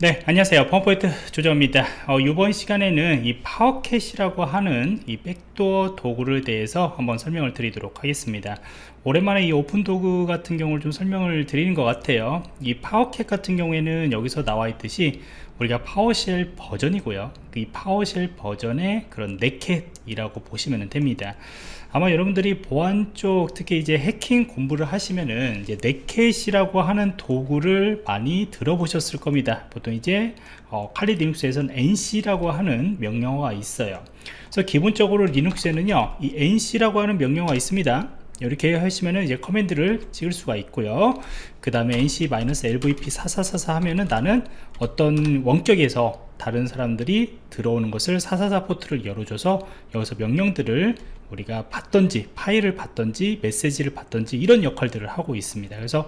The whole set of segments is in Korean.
네 안녕하세요. 펌포인트 조정입니다. 어, 이번 시간에는 이 파워캣이라고 하는 이 백도어 도구를 대해서 한번 설명을 드리도록 하겠습니다. 오랜만에 이 오픈 도구 같은 경우를 좀 설명을 드리는 것 같아요. 이 파워캣 같은 경우에는 여기서 나와 있듯이 우리가 파워쉘 버전이고요. 이 파워쉘 버전의 그런 네캣이라고 보시면 됩니다. 아마 여러분들이 보안 쪽 특히 이제 해킹 공부를 하시면은 이제 네캣이라고 하는 도구를 많이 들어보셨을 겁니다. 보통 이제 어, 칼리 리눅스에서는 nc라고 하는 명령어가 있어요. 그래서 기본적으로 리눅스에는요 이 nc라고 하는 명령어가 있습니다 이렇게 하시면은 이제 커맨드를 찍을 수가 있고요. 그 다음에 nc-lvp4444 하면은 나는 어떤 원격에서 다른 사람들이 들어오는 것을 444 포트를 열어줘서 여기서 명령들을 우리가 받던지 파일을 받던지 메시지를 받던지 이런 역할들을 하고 있습니다. 그래서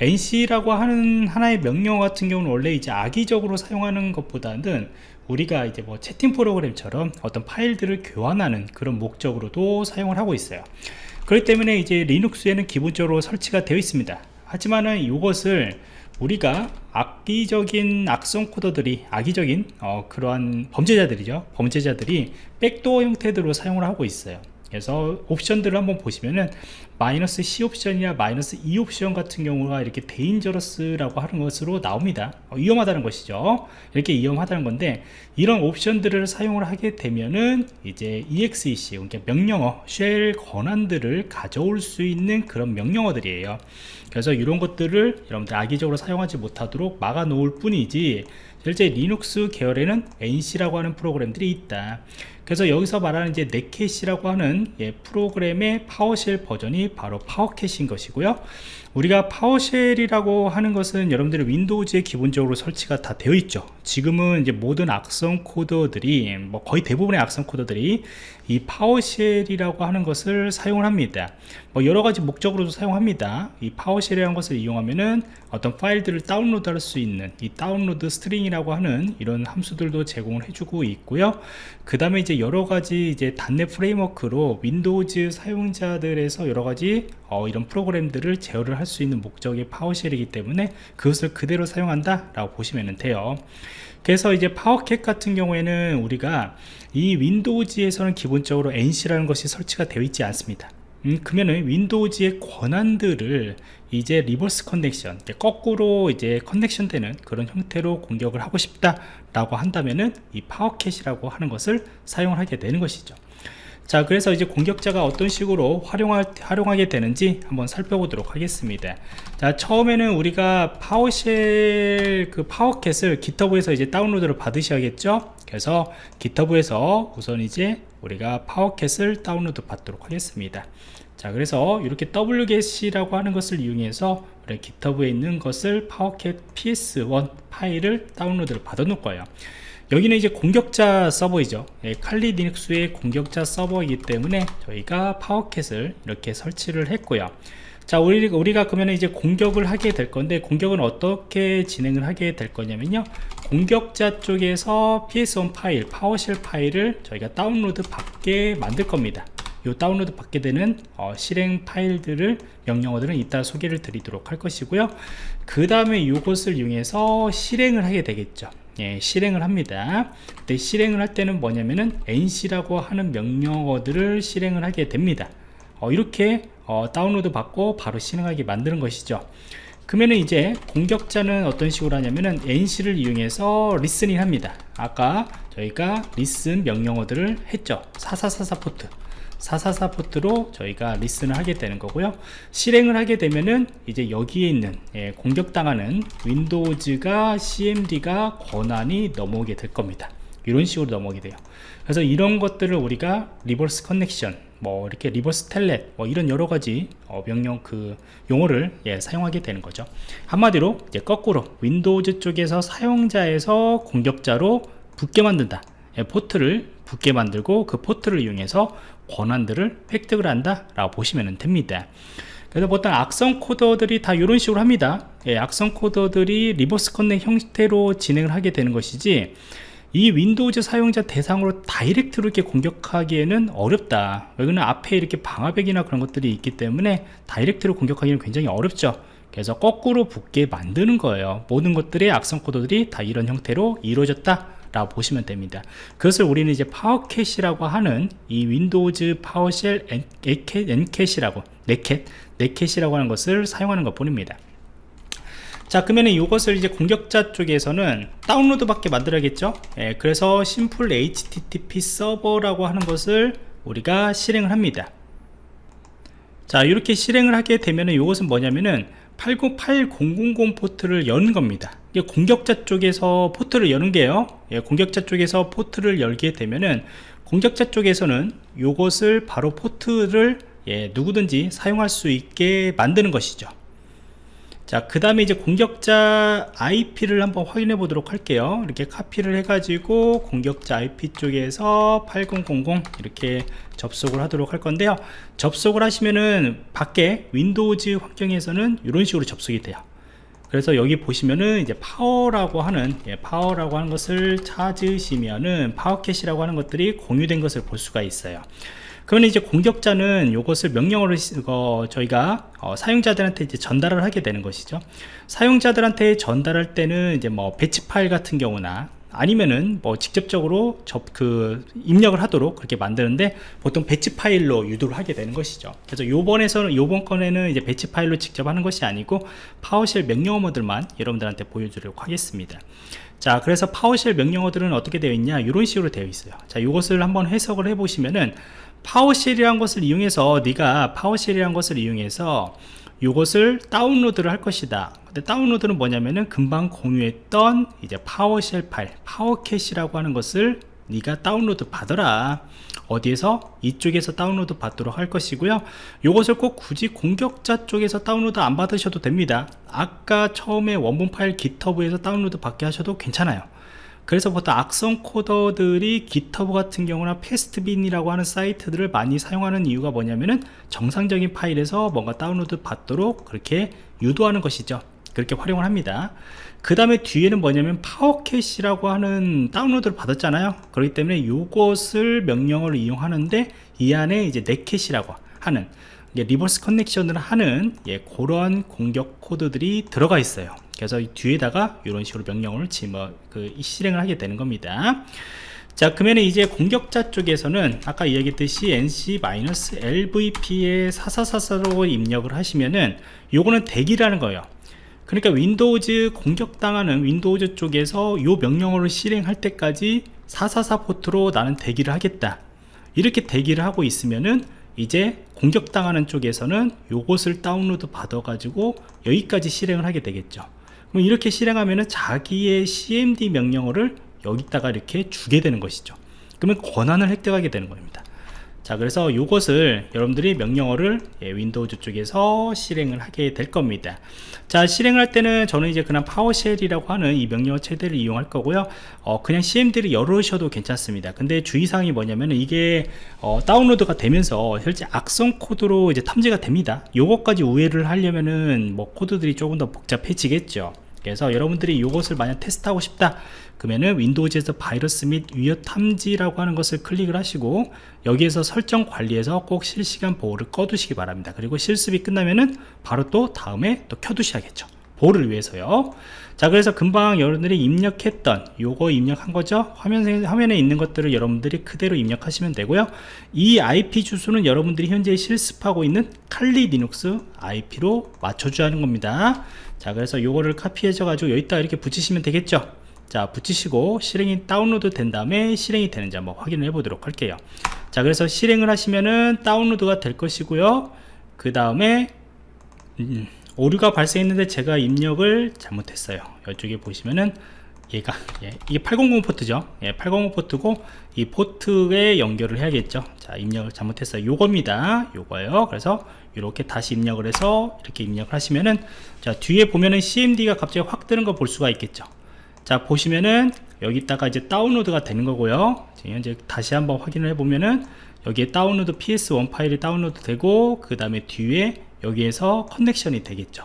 nc라고 하는 하나의 명령 같은 경우는 원래 이제 악의적으로 사용하는 것보다는 우리가 이제 뭐 채팅 프로그램처럼 어떤 파일들을 교환하는 그런 목적으로도 사용을 하고 있어요 그렇기 때문에 이제 리눅스에는 기본적으로 설치가 되어 있습니다. 하지만은 이것을 우리가 악의적인 악성 코드들이 악의적인 어, 그러한 범죄자들이죠. 범죄자들이 백도어 형태로 사용을 하고 있어요 그래서 옵션들을 한번 보시면은 마이너스 C 옵션이나 마이너스 E 옵션 같은 경우가 이렇게 데인저러스라고 하는 것으로 나옵니다. 어, 위험하다는 것이죠. 이렇게 위험하다는 건데 이런 옵션들을 사용을 하게 되면은 이제 EXEC 그러니까 명령어 쉘 권한들을 가져올 수 있는 그런 명령어들이에요. 그래서 이런 것들을 여러분들 악의적으로 사용하지 못하도록 막아 놓을 뿐이지 실제 리눅스 계열에는 NC라고 하는 프로그램들이 있다 그래서 여기서 말하는 이제 넷캣이라고 하는 예, 프로그램의 파워쉘 버전이 바로 파워캣인 것이고요 우리가 파워쉘이라고 하는 것은 여러분들의 윈도우즈에 기본적으로 설치가 다 되어 있죠. 지금은 이제 모든 악성 코드들이 뭐 거의 대부분의 악성 코드들이 이 파워쉘이라고 하는 것을 사용을 합니다. 뭐 여러 가지 목적으로도 사용합니다. 이 파워쉘이라는 것을 이용하면은 어떤 파일들을 다운로드 할 수 있는 이 다운로드 스트링이라고 하는 이런 함수들도 제공을 해주고 있고요. 그 다음에 이제 여러 가지 이제 단넷 프레임워크로 윈도우즈 사용자들에서 여러 가지 어, 이런 프로그램들을 제어를 할수 있는 목적의 파워쉘이기 때문에 그것을 그대로 사용한다 라고 보시면 돼요. 그래서 이제 파워캣 같은 경우에는 우리가 이 윈도우즈에서는 기본적으로 NC라는 것이 설치가 되어 있지 않습니다. 음, 그러면은 윈도우즈의 권한들을 이제 리버스 커넥션 거꾸로 이제 커넥션 되는 그런 형태로 공격을 하고 싶다 라고 한다면은 이 파워캣이라고 하는 것을 사용을 하게 되는 것이죠 자 그래서 이제 공격자가 어떤 식으로 활용할, 활용하게 되는지 한번 살펴보도록 하겠습니다. 자 처음에는 우리가 파워쉘 그 파워캣을 기터브에서 이제 다운로드를 받으셔야겠죠? 그래서 기터브에서 우선 이제 우리가 파워캣을 다운로드 받도록 하겠습니다. 자 그래서 이렇게 wget이라고 하는 것을 이용해서 우리 기터브에 있는 것을 파워캣 ps1 파일을 다운로드를 받아 놓을 거예요 여기는 이제 공격자 서버이죠. 예, 칼리 리눅스의 공격자 서버이기 때문에 저희가 파워캣을 이렇게 설치를 했고요. 자 우리, 우리가 그러면 이제 공격을 하게 될 건데 공격은 어떻게 진행을 하게 될 거냐면요. 공격자 쪽에서 ps1 파일 파워쉘 파일을 저희가 다운로드 받게 만들 겁니다. 요 다운로드 받게 되는 어, 실행 파일들을 명령어들은 이따 소개를 드리도록 할 것이고요. 그 다음에 이것을 이용해서 실행을 하게 되겠죠 예, 실행을 합니다. 근데 실행을 할 때는 뭐냐면은 nc라고 하는 명령어들을 실행을 하게 됩니다. 어, 이렇게 어, 다운로드 받고 바로 실행하게 만드는 것이죠. 그러면은 이제 공격자는 어떤 식으로 하냐면은 nc를 이용해서 리스닝 합니다. 아까 저희가 리슨 명령어들을 했죠. 4444 포트 444 포트로 저희가 리슨을 하게 되는 거고요. 실행을 하게 되면은 이제 여기에 있는 예, 공격당하는 윈도우즈가 cmd가 권한이 넘어오게 될 겁니다. 이런 식으로 넘어오게 돼요. 그래서 이런 것들을 우리가 리버스 커넥션 뭐 이렇게 리버스 텔렛 뭐 이런 여러 가지 어, 명령 그 용어를 예, 사용하게 되는 거죠. 한마디로 이제 거꾸로 윈도우즈 쪽에서 사용자에서 공격자로 붙게 만든다. 예, 포트를 붙게 만들고 그 포트를 이용해서 권한들을 획득을 한다 라고 보시면 됩니다. 그래서 보통 악성 코더들이 다 이런 식으로 합니다. 예, 악성 코더들이 리버스 커넥 형태로 진행을 하게 되는 것이지 이 윈도우즈 사용자 대상으로 다이렉트로 이렇게 공격하기에는 어렵다. 왜냐면 앞에 이렇게 방화벽이나 그런 것들이 있기 때문에 다이렉트로 공격하기는 굉장히 어렵죠. 그래서 거꾸로 붙게 만드는 거예요. 모든 것들의 악성 코드들이 다 이런 형태로 이루어졌다 라고 보시면 됩니다. 그것을 우리는 이제 파워캣이라고 하는 이 윈도우즈 파워쉘 엔캣이라고 네캣 네캣이라고 하는 것을 사용하는 것 뿐입니다. 자 그러면 이것을 이제 공격자 쪽에서는 다운로드 밖에 만들어야겠죠? 예, 그래서 심플 http 서버라고 하는 것을 우리가 실행을 합니다. 자 이렇게 실행을 하게 되면은 이것은 뭐냐면은 808.000 포트를 여는 겁니다 이게 공격자 쪽에서 포트를 여는 게요 예, 공격자 쪽에서 포트를 열게 되면은 공격자 쪽에서는 이것을 바로 포트를 예, 누구든지 사용할 수 있게 만드는 것이죠 자, 그 다음에 이제 공격자 IP를 한번 확인해 보도록 할게요. 이렇게 카피를 해가지고 공격자 IP 쪽에서 8000 이렇게 접속을 하도록 할 건데요. 접속을 하시면은 밖에 윈도우즈 환경에서는 이런 식으로 접속이 돼요. 그래서 여기 보시면은 이제 파워라고 하는 예, 파워라고 하는 것을 찾으시면은 파워캣이라고 하는 것들이 공유된 것을 볼 수가 있어요. 그러면 이제 공격자는 이것을 명령어로 어, 저희가 어, 사용자들한테 이제 전달을 하게 되는 것이죠 사용자들한테 전달할 때는 이제 뭐 배치 파일 같은 경우나 아니면은 뭐 직접적으로 접 그 입력을 하도록 그렇게 만드는데 보통 배치 파일로 유도를 하게 되는 것이죠. 그래서 요번에서는 요번 건에는 이제 배치 파일로 직접 하는 것이 아니고 파워쉘 명령어들만 여러분들한테 보여주려고 하겠습니다. 자 그래서 파워쉘 명령어들은 어떻게 되어 있냐? 이런 식으로 되어 있어요. 자 이것을 한번 해석을 해 보시면은 파워쉘이란 것을 이용해서 네가 파워쉘이란 것을 이용해서 이것을 다운로드를 할 것이다 다운로드는 뭐냐면은 금방 공유했던 이제 파워쉘 파일 파워캣이라고 하는 것을 네가 다운로드 받아라. 어디에서? 이쪽에서 다운로드 받도록 할 것이고요. 이것을 꼭 굳이 공격자 쪽에서 다운로드 안 받으셔도 됩니다. 아까 처음에 원본 파일 기터브에서 다운로드 받게 하셔도 괜찮아요. 그래서 보통 악성 코더들이 GitHub 같은 경우나 패스트빈이라고 하는 사이트들을 많이 사용하는 이유가 뭐냐면은 정상적인 파일에서 뭔가 다운로드 받도록 그렇게 유도하는 것이죠 그렇게 활용을 합니다. 그 다음에 뒤에는 뭐냐면 파워캣이라고 하는 다운로드를 받았잖아요. 그렇기 때문에 이것을 명령을 이용하는데 이 안에 이제 넷캣이라고 하는 리버스 커넥션을 하는 예, 그런 공격 코드들이 들어가 있어요. 그래서 뒤에다가 이런 식으로 명령을 뭐, 그 실행을 하게 되는 겁니다. 자 그러면 이제 공격자 쪽에서는 아까 이야기했듯이 nc-lvp에 4444로 입력을 하시면은 요거는 대기라는 거예요 그러니까 윈도우즈 공격당하는 윈도우즈 쪽에서 요 명령어를 실행할 때까지 444 포트로 나는 대기를 하겠다. 이렇게 대기를 하고 있으면은 이제 공격당하는 쪽에서는 요것을 다운로드 받아 가지고 여기까지 실행을 하게 되겠죠. 그럼 이렇게 실행하면 자기의 cmd 명령어를 여기다가 이렇게 주게 되는 것이죠. 그러면 권한을 획득하게 되는 겁니다 자 그래서 이것을 여러분들이 명령어를 예, 윈도우즈 쪽에서 실행을 하게 될 겁니다. 자 실행을 할 때는 저는 이제 그냥 파워쉘이라고 하는 이 명령어 체대를 이용할 거고요. 어, 그냥 cmd를 열으셔도 괜찮습니다. 근데 주의사항이 뭐냐면 이게 어, 다운로드가 되면서 실제 악성 코드로 이제 탐지가 됩니다. 요것까지 우회를 하려면은 뭐 코드들이 조금 더 복잡해지겠죠 그래서 여러분들이 이것을 만약 테스트하고 싶다 그러면은 윈도우즈에서 바이러스 및 위협 탐지라고 하는 것을 클릭을 하시고 여기에서 설정 관리에서 꼭 실시간 보호를 꺼두시기 바랍니다. 그리고 실습이 끝나면은 바로 또 다음에 또 켜두셔야겠죠. 보호를 위해서요. 자 그래서 금방 여러분들이 입력했던 요거 입력한 거죠? 화면, 화면에 있는 것들을 여러분들이 그대로 입력하시면 되고요. 이 IP 주소는 여러분들이 현재 실습하고 있는 칼리 리눅스 IP로 맞춰줘야 하는 겁니다 자 그래서 요거를 카피해줘 가지고 여기다 이렇게 붙이시면 되겠죠? 자 붙이시고 실행이 다운로드 된 다음에 실행이 되는지 한번 확인을 해 보도록 할게요. 자 그래서 실행을 하시면은 다운로드가 될 것이고요. 그 다음에 음, 오류가 발생했는데 제가 입력을 잘못했어요. 이쪽에 보시면은 얘가 예, 이게 800 포트죠. 예, 800 포트고 이 포트에 연결을 해야겠죠. 자 입력을 잘못했어요. 요겁니다. 요거예요. 그래서 이렇게 다시 입력을 해서 이렇게 입력을 하시면은 자 뒤에 보면은 cmd가 갑자기 확 뜨는 거 볼 수가 있겠죠. 자 보시면은 여기다가 이제 다운로드가 되는 거고요. 현재 다시 한번 확인을 해 보면은 여기에 다운로드 ps1 파일이 다운로드 되고 그 다음에 뒤에 여기에서 커넥션이 되겠죠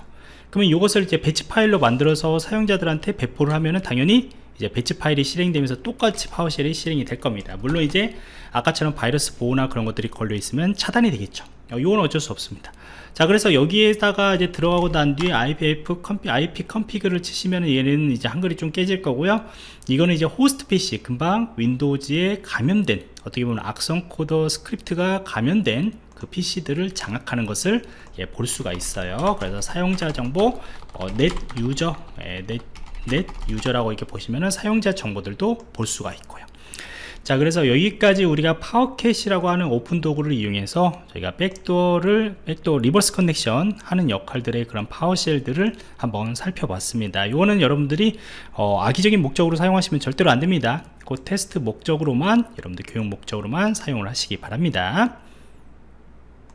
그러면 이것을 이제 배치 파일로 만들어서 사용자들한테 배포를 하면은 당연히 이제 배치 파일이 실행되면서 똑같이 파워쉘이 실행이 될 겁니다. 물론 이제 아까처럼 바이러스 보호나 그런 것들이 걸려 있으면 차단이 되겠죠. 이건 어쩔 수 없습니다. 자 그래서 여기에다가 이제 들어가고 난 뒤에 IPF 컴피, IP 컨피그를 치시면 얘는 이제 한글이 좀 깨질 거고요. 이거는 이제 호스트 PC 금방 윈도우즈에 감염된 어떻게 보면 악성 코더 스크립트가 감염된 그 PC들을 장악하는 것을 예, 볼 수가 있어요. 그래서 사용자 정보 어, 넷 유저 예, 넷, 넷 유저라고 이렇게 보시면은 사용자 정보들도 볼 수가 있고요. 자 그래서 여기까지 우리가 파워캣이라고 하는 오픈 도구를 이용해서 저희가 백도어를 백도어 리버스 커넥션 하는 역할들의 그런 파워쉘들을 한번 살펴봤습니다. 이거는 여러분들이 어, 악의적인 목적으로 사용하시면 절대로 안 됩니다. 그 테스트 목적으로만 여러분들 교육 목적으로만 사용을 하시기 바랍니다